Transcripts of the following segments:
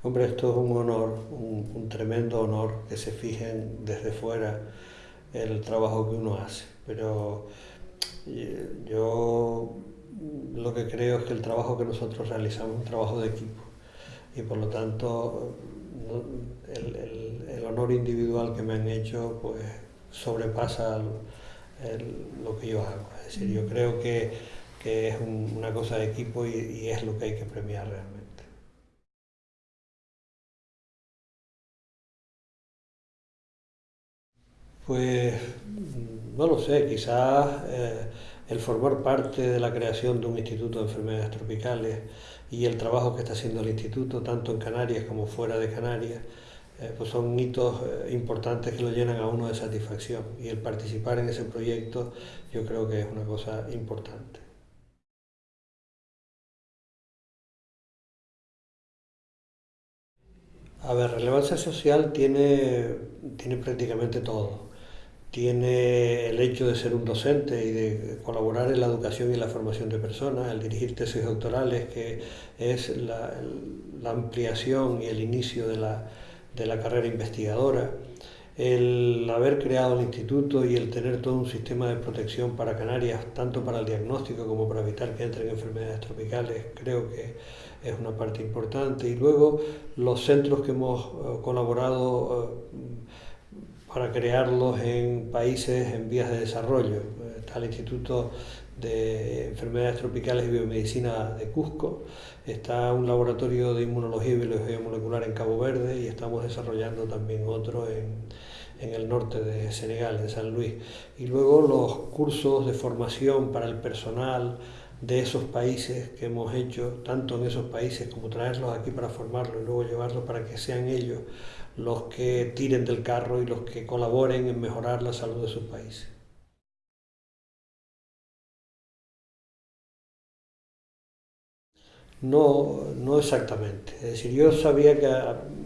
Hombre, esto es un honor, un, tremendo honor que se fijen desde fuera el trabajo que uno hace. Pero eh, yo lo que creo es que el trabajo que nosotros realizamos es un trabajo de equipo y por lo tanto el, honor individual que me han hecho pues sobrepasa lo que yo hago. Es decir, yo creo que, es una cosa de equipo y es lo que hay que premiar realmente. Pues no lo sé, quizás eh, el formar parte de la creación de un instituto de enfermedades tropicales y el trabajo que está haciendo el instituto, tanto en Canarias como fuera de Canarias, eh, pues son hitos eh, importantes que lo llenan a uno de satisfacción y el participar en ese proyecto yo creo que es una cosa importante. A ver, relevancia social tiene, tiene prácticamente todo tiene el hecho de ser un docente y de colaborar en la educación y la formación de personas, el dirigir tesis doctorales, que es la, ampliación y el inicio de la, de la, carrera investigadora, el haber creado el instituto y el tener todo un sistema de protección para Canarias, tanto para el diagnóstico como para evitar que entren enfermedades tropicales, creo que es una parte importante. Y luego los centros que hemos eh, colaborado eh, para crearlos en países en vías de desarrollo. Está el Instituto de Enfermedades Tropicales y Biomedicina de Cusco, está un laboratorio de inmunología y biología molecular en Cabo Verde y estamos desarrollando también otro en, en el norte de Senegal, en San Luis. Y luego los cursos de formación para el personal de esos países que hemos hecho, tanto en esos países como traerlos aquí para formarlos y luego llevarlos para que sean ellos los que tiren del carro y los que colaboren en mejorar la salud de sus países. No, no exactamente. Es decir, yo sabía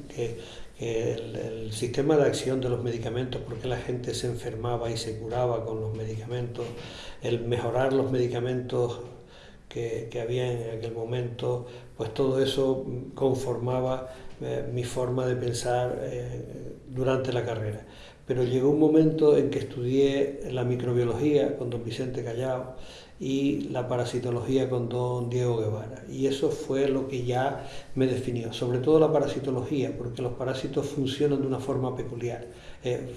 que, el, sistema de acción de los medicamentos, porque la gente se enfermaba y se curaba con los medicamentos, el mejorar los medicamentos que, que había en aquel momento, pues todo eso conformaba eh, mi forma de pensar eh, durante la carrera. Pero llegó un momento en que estudié la microbiología con don Vicente Callao y la parasitología con don Diego Guevara. Y eso fue lo que ya me definió, sobre todo la parasitología, porque los parásitos funcionan de una forma peculiar, eh,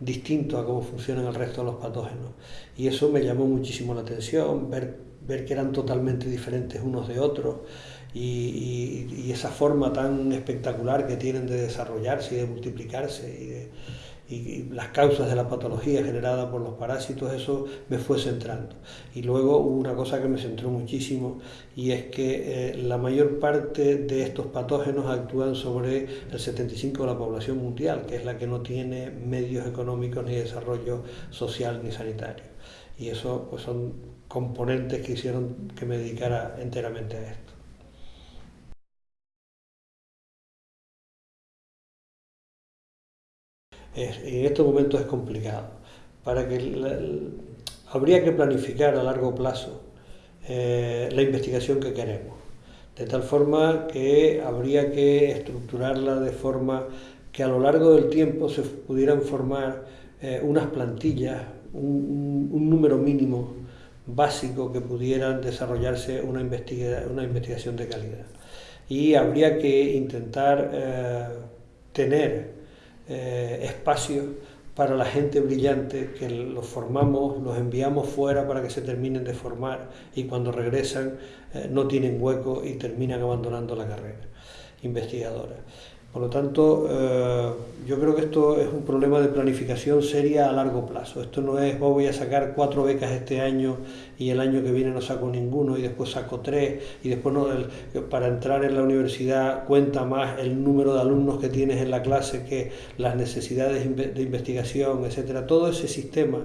distinto a cómo funcionan el resto de los patógenos. Y eso me llamó muchísimo la atención, ver, ver que eran totalmente diferentes unos de otros y, esa forma tan espectacular que tienen de desarrollarse y de multiplicarse y, las causas de la patología generada por los parásitos, eso me fue centrando. Y luego hubo una cosa que me centró muchísimo y es que eh, la mayor parte de estos patógenos actúan sobre el 75% de la población mundial, que es la que no tiene medios económicos ni desarrollo social ni sanitario. Y eso pues, son componentes que hicieron que me dedicara enteramente a esto. en estos momentos es complicado. Para que habría que planificar a largo plazo eh, la investigación que queremos, de tal forma que habría que estructurarla de forma que a lo largo del tiempo se pudieran formar eh, unas plantillas, un, número mínimo básico que pudieran desarrollarse una, una investigación de calidad. Y habría que intentar eh, tener eh, espacios para la gente brillante que los formamos, los enviamos fuera para que se terminen de formar y cuando regresan eh, no tienen hueco y terminan abandonando la carrera investigadora. Por lo tanto, eh, yo creo que esto es un problema de planificación seria a largo plazo. Esto no es, oh, voy a sacar cuatro becas este año y el año que viene no saco ninguno y después saco tres y después no, para entrar en la universidad cuenta más el número de alumnos que tienes en la clase que las necesidades de investigación, etcétera. Todo ese sistema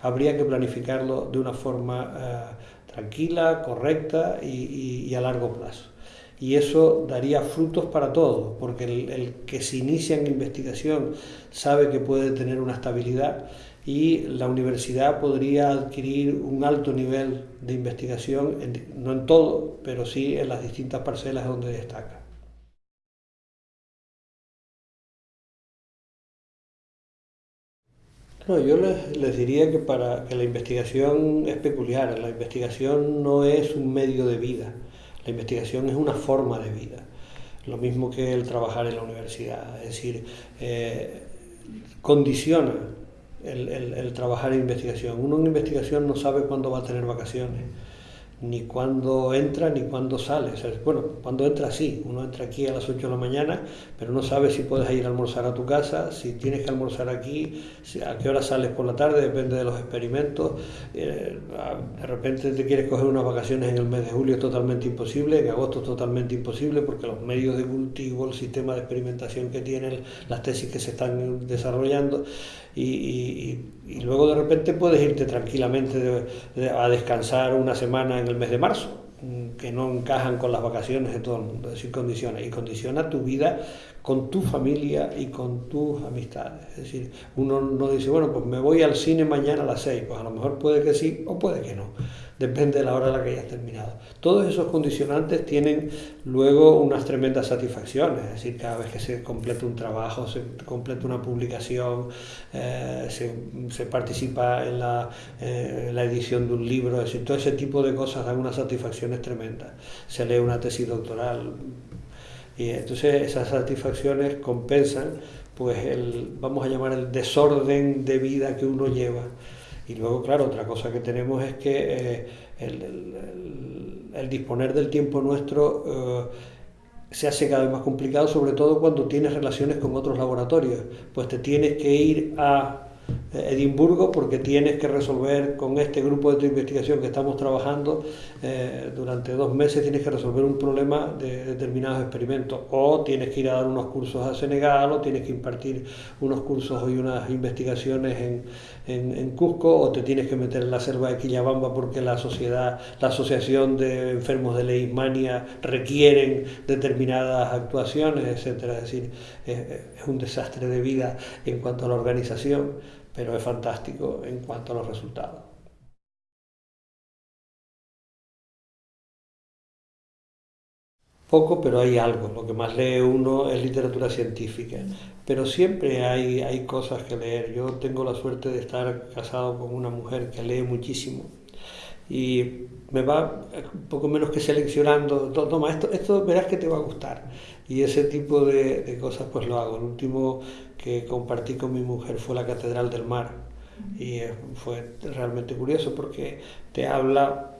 habría que planificarlo de una forma eh, tranquila, correcta y a largo plazo y eso daría frutos para todos, porque el, que se inicia en investigación sabe que puede tener una estabilidad y la universidad podría adquirir un alto nivel de investigación, no en todo, pero sí en las distintas parcelas donde destaca. No, yo les, les, diría que para que la investigación es peculiar, la investigación no es un medio de vida la investigación es una forma de vida, lo mismo que el trabajar en la universidad, es decir, eh, condiciona el, el, el, trabajar en investigación. Uno en investigación no sabe cuándo va a tener vacaciones ni cuándo entra ni cuándo sale. bueno, cuando entra sí, uno entra aquí a las 8 de la mañana, pero no sabe si puedes ir a almorzar a tu casa, si tienes que almorzar aquí, a qué hora sales por la tarde, depende de los experimentos. Eh, de repente te quieres coger unas vacaciones en el mes de julio, es totalmente imposible, en agosto es totalmente imposible porque los medios de cultivo, el sistema de experimentación que tienen, las tesis que se están desarrollando, y, y, luego de repente puedes irte tranquilamente a descansar una semana en el mes de marzo, mm, que no encajan con las vacaciones de todo el mundo, es decir, condiciona, y condiciona tu vida con tu familia y con tus amistades. Es decir, uno no dice, bueno, pues me voy al cine mañana a las seis, pues a lo mejor puede que sí o puede que no depende de la hora a la que hayas terminado. Todos esos condicionantes tienen luego unas tremendas satisfacciones, es decir, cada vez que se completa un trabajo, se completa una publicación, eh, se, participa en la, eh, la, edición de un libro, es decir, todo ese tipo de cosas dan unas satisfacciones tremendas. Se lee una tesis doctoral y entonces esas satisfacciones compensan pues vamos a llamar el desorden de vida que uno lleva. Y luego, claro, otra cosa que tenemos es que eh, el, disponer del tiempo nuestro eh, se hace cada vez más complicado, sobre todo cuando tienes relaciones con otros laboratorios. Pues te tienes que ir a Edimburgo porque tienes que resolver con este grupo de investigación que estamos trabajando eh, durante dos meses tienes que resolver un problema de determinados experimentos o tienes que ir a dar unos cursos a Senegal o tienes que impartir unos cursos y unas investigaciones en, en, en Cusco o te tienes que meter en la selva de Quillabamba porque la sociedad, la asociación de enfermos de leishmania requieren determinadas actuaciones, etcétera. Es decir, es un desastre de vida en cuanto a la organización pero es fantástico en cuanto a los resultados. Poco, pero hay algo. Lo que más lee uno es literatura científica. Pero siempre hay, hay cosas que leer. Yo tengo la suerte de estar casado con una mujer que lee muchísimo. Y me va un poco menos que seleccionando, toma, esto, esto verás que te va a gustar. Y ese tipo de, de cosas pues lo hago. El último que compartí con mi mujer fue la Catedral del Mar y fue realmente curioso porque te habla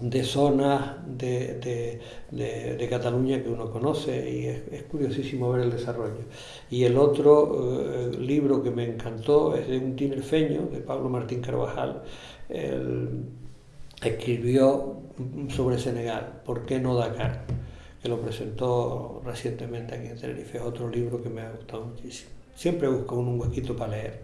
de zonas de, de, de, Cataluña que uno conoce y es, curiosísimo ver el desarrollo. Y el otro eh, libro que me encantó es de un tinerfeño, de Pablo Martín Carvajal. Él escribió sobre Senegal, ¿por qué no Dakar? que lo presentó recientemente aquí en Tenerife. Otro libro que me ha gustado muchísimo. Siempre busco un huequito para leer.